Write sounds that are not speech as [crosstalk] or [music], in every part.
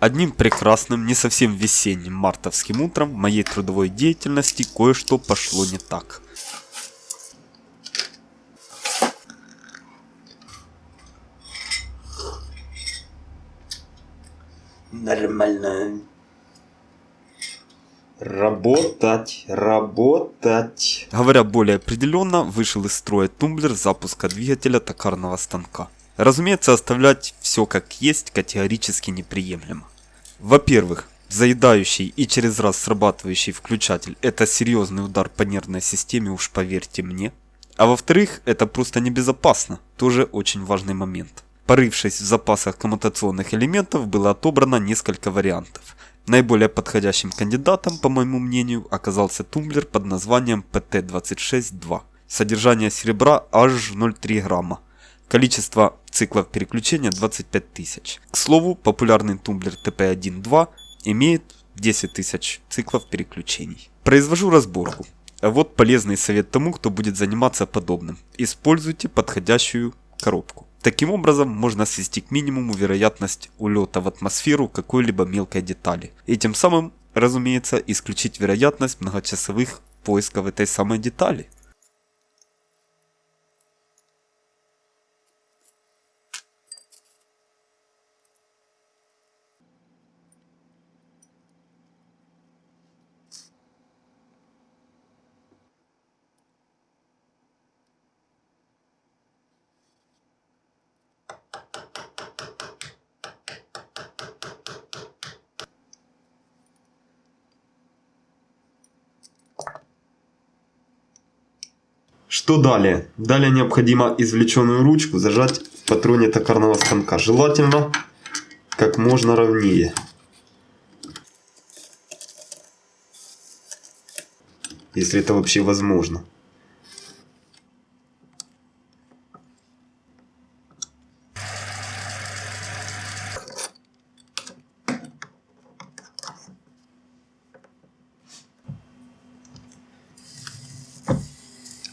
Одним прекрасным, не совсем весенним мартовским утром в моей трудовой деятельности кое-что пошло не так. Нормально. Работать, работать. Говоря более определенно, вышел из строя тумблер запуска двигателя токарного станка. Разумеется, оставлять все как есть категорически неприемлемо. Во-первых, заедающий и через раз срабатывающий включатель – это серьезный удар по нервной системе, уж поверьте мне. А во-вторых, это просто небезопасно, тоже очень важный момент. Порывшись в запасах коммутационных элементов, было отобрано несколько вариантов. Наиболее подходящим кандидатом, по моему мнению, оказался тумблер под названием PT262. Содержание серебра аж 0,3 грамма. Количество циклов переключения 25 тысяч. К слову, популярный тумблер TP1.2 имеет 10 тысяч циклов переключений. Произвожу разборку. Вот полезный совет тому, кто будет заниматься подобным. Используйте подходящую коробку. Таким образом, можно свести к минимуму вероятность улета в атмосферу какой-либо мелкой детали. И тем самым, разумеется, исключить вероятность многочасовых поисков этой самой детали. Что далее? Далее необходимо извлеченную ручку зажать в патроне токарного станка. Желательно как можно ровнее. Если это вообще возможно.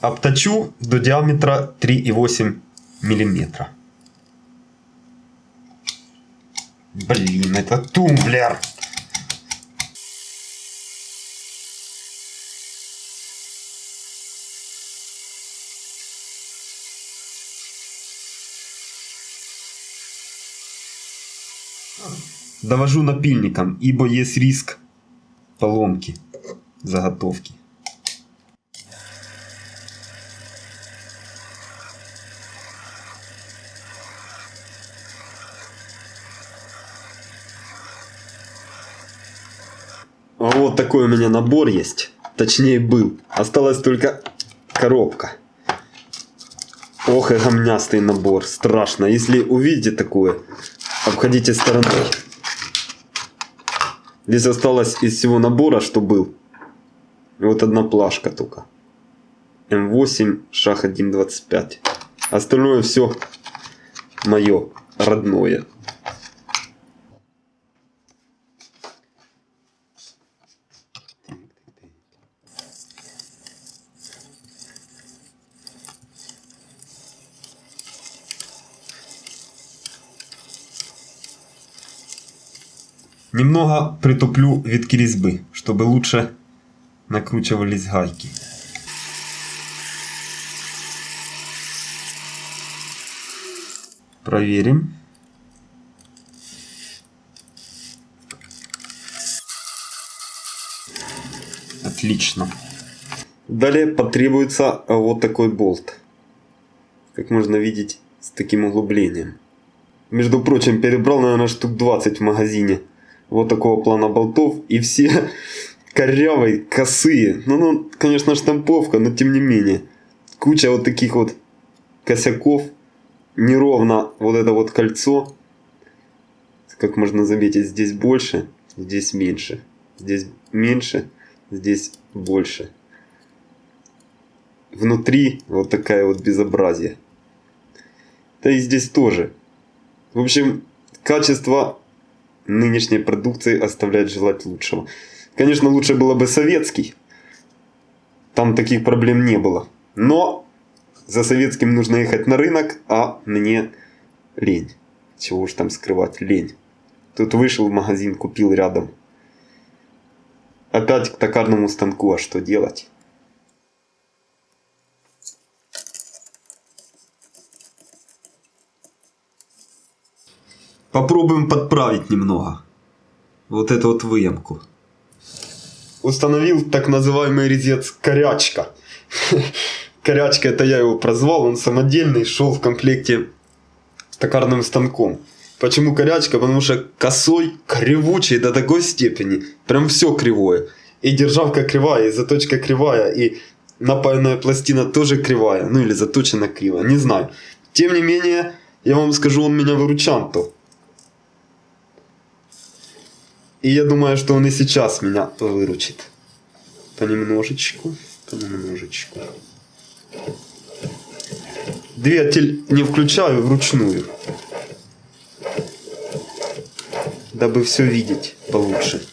Обточу до диаметра 3,8 миллиметра. Блин, это тумблер. Довожу напильником, ибо есть риск поломки заготовки. Вот такой у меня набор есть. Точнее был. Осталась только коробка. Ох и гомнястый набор. Страшно. Если увидите такое, обходите стороной. Здесь осталось из всего набора, что был. Вот одна плашка только. М8, шаг 1.25. Остальное все мое родное. Немного притуплю витки резьбы, чтобы лучше накручивались гайки. Проверим. Отлично. Далее потребуется вот такой болт. Как можно видеть, с таким углублением. Между прочим, перебрал, наверное, штук 20 в магазине вот такого плана болтов. И все [laughs] корявые, косые. Ну, ну, конечно, штамповка, но тем не менее. Куча вот таких вот косяков. Неровно вот это вот кольцо. Как можно заметить, здесь больше, здесь меньше. Здесь меньше, здесь больше. Внутри вот такая вот безобразие. Да и здесь тоже. В общем, качество нынешней продукции оставляет желать лучшего. Конечно, лучше было бы советский. Там таких проблем не было. Но за советским нужно ехать на рынок, а мне лень. Чего уж там скрывать, лень. Тут вышел в магазин, купил рядом. Опять к токарному станку, а что делать? Попробуем подправить немного. Вот эту вот выемку. Установил так называемый резец корячка. [laughs] Корячка это я его прозвал, он самодельный, шел в комплекте с токарным станком. Почему корячка? Потому что косой, кривучий до такой степени. Прям все кривое. И державка кривая, и заточка кривая, и напаянная пластина тоже кривая. Ну или заточена криво, не знаю. Тем не менее, я вам скажу, он меня выручал то. И я думаю, что он и сейчас меня выручит. Понемножечку, понемножечку. Двигатель не включаю вручную. Дабы все видеть получше.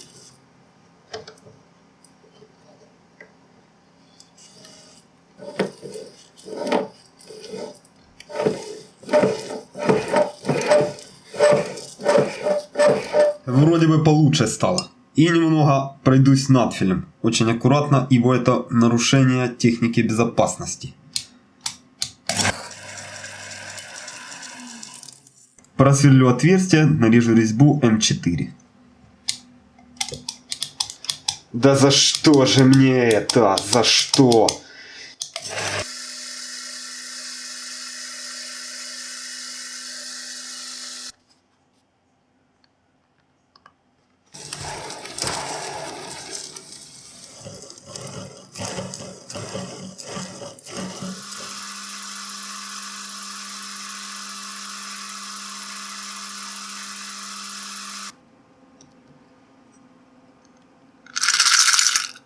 Вроде бы получше стало. И немного пройдусь надфилем. Очень аккуратно, ибо это нарушение техники безопасности. Просверлю отверстие, нарежу резьбу М4. Да за что же мне это? За что?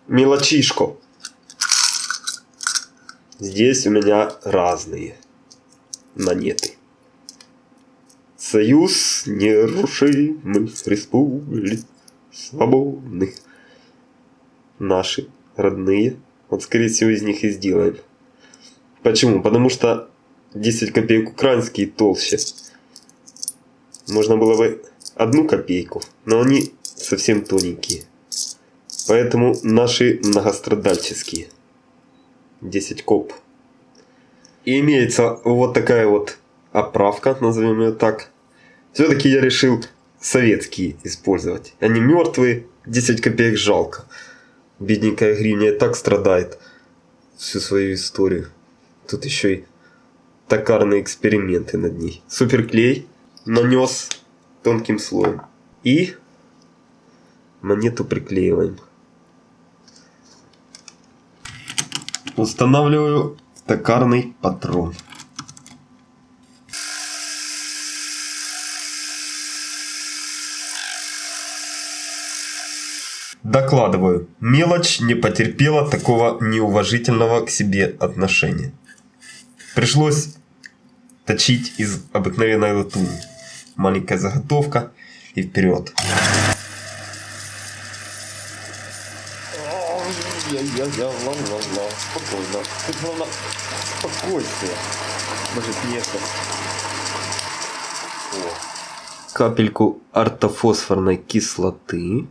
Мелочишку. Здесь у меня разные монеты. Союз нерушимых республик свободных. Наши родные. Вот скорее всего из них и сделаем. Почему? Потому что 10 копеек украинские толще. Можно было бы одну копейку, но они совсем тоненькие. Поэтому наши многострадальческие. 10 коп. И имеется вот такая вот оправка, назовем ее так. Все-таки я решил советские использовать. Они мертвые, 10 копеек жалко. Бедненькая гривня так страдает всю свою историю. Тут еще и токарные эксперименты над ней. Суперклей нанес тонким слоем. И монету приклеиваем. Устанавливаю токарный патрон. Докладываю, мелочь не потерпела такого неуважительного к себе отношения. Пришлось точить из обыкновенной латуни. Маленькая заготовка и вперед. Я-я-я-ла-ла-ла. Спокойно. Тут главное спокойствие. Может место. О. Капельку ортофосфорной кислоты.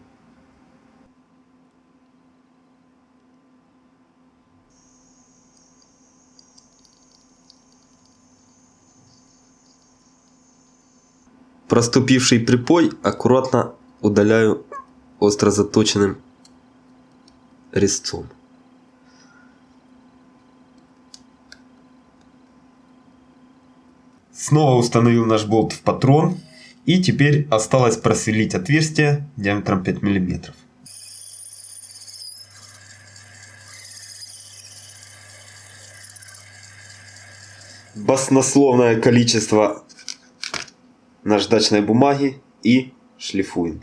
Проступивший припой аккуратно удаляю остро заточенным резцом. Снова установил наш болт в патрон. И теперь осталось просверлить отверстие диаметром 5 мм. Баснословное количество наждачной бумаги и шлифуем.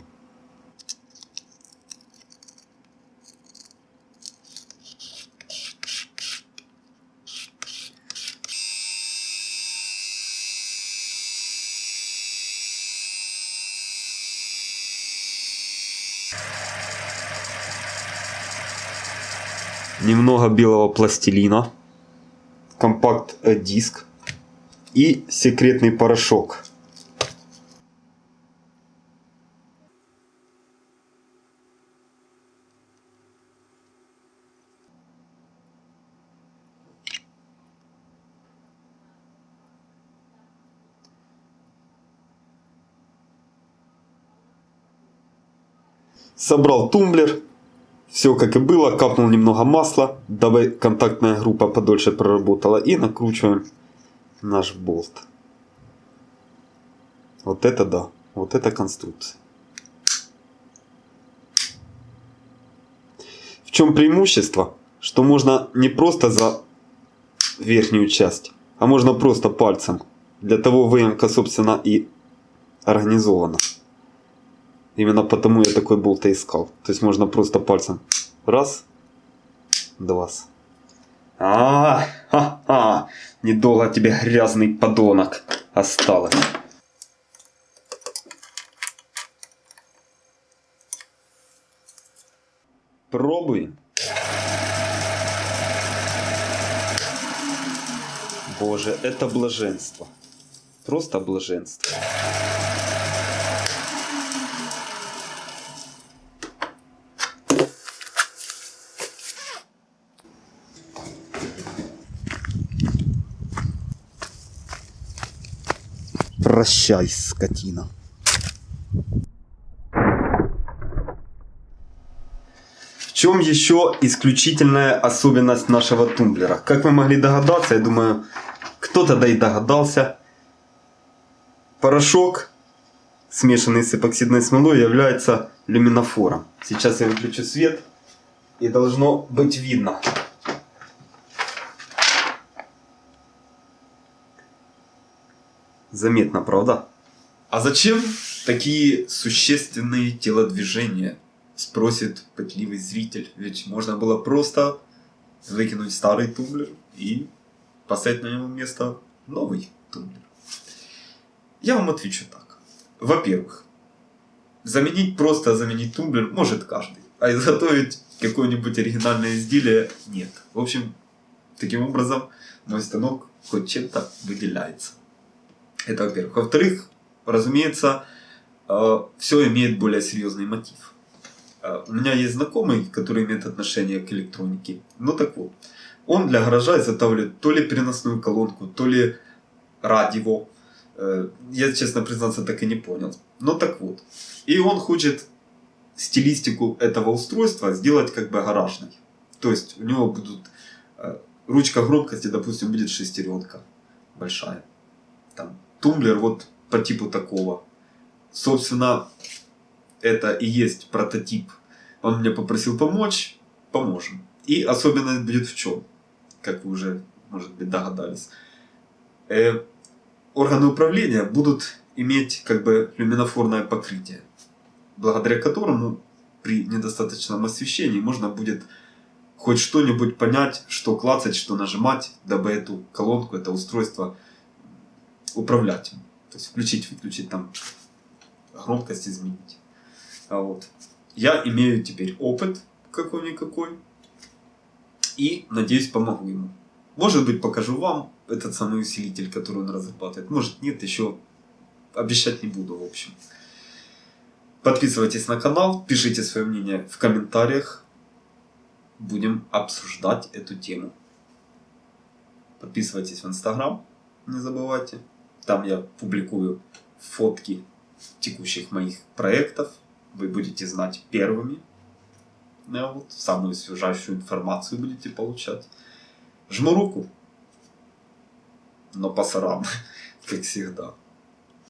немного белого пластилина, компакт-диск э, и секретный порошок. Собрал тумблер все как и было. Капнул немного масла, дабы контактная группа подольше проработала. И накручиваем наш болт. Вот это да. Вот это конструкция. В чем преимущество? Что можно не просто за верхнюю часть, а можно просто пальцем. Для того выемка, собственно, и организована. Именно потому я такой болт и искал. То есть можно просто пальцем. Раз, два. А, ха, ха, недолго тебе грязный подонок осталось. Пробуем. Боже, это блаженство. Просто блаженство. Прощай, скотина. В чем еще исключительная особенность нашего тумблера? Как вы могли догадаться, я думаю, кто-то да и догадался. Порошок, смешанный с эпоксидной смолой, является люминофором. Сейчас я выключу свет и должно быть видно. Заметно, правда? А зачем такие существенные телодвижения? Спросит пытливый зритель. Ведь можно было просто выкинуть старый тумблер и поставить на него место новый тумблер. Я вам отвечу так. Во-первых, заменить просто заменить тумблер может каждый. А изготовить какое-нибудь оригинальное изделие нет. В общем, таким образом мой станок хоть чем-то выделяется. Это во-первых. Во-вторых, разумеется, все имеет более серьезный мотив. У меня есть знакомый, который имеет отношение к электронике. Ну так вот, он для гаража изготавливает то ли переносную колонку, то ли радио. Я, честно признаться, так и не понял. Но так вот. И он хочет стилистику этого устройства сделать как бы гаражной. То есть у него будут ручка громкости, допустим, будет шестеренка большая. Там тумблер вот по типу такого. Собственно, это и есть прототип. Он меня попросил помочь, поможем. И особенность будет в чем, как вы уже, может быть, догадались. Э, органы управления будут иметь как бы люминофорное покрытие, благодаря которому при недостаточном освещении можно будет хоть что-нибудь понять, что клацать, что нажимать, дабы эту колонку, это устройство управлять. То есть включить, выключить там громкость изменить. А вот. Я имею теперь опыт какой-никакой. И надеюсь помогу ему. Может быть покажу вам этот самый усилитель, который он разрабатывает. Может нет, еще обещать не буду в общем. Подписывайтесь на канал, пишите свое мнение в комментариях. Будем обсуждать эту тему. Подписывайтесь в инстаграм, не забывайте. Там я публикую фотки текущих моих проектов. Вы будете знать первыми. Ну, вот, самую свежайшую информацию будете получать. Жму руку. Но по сарам, [laughs] как всегда.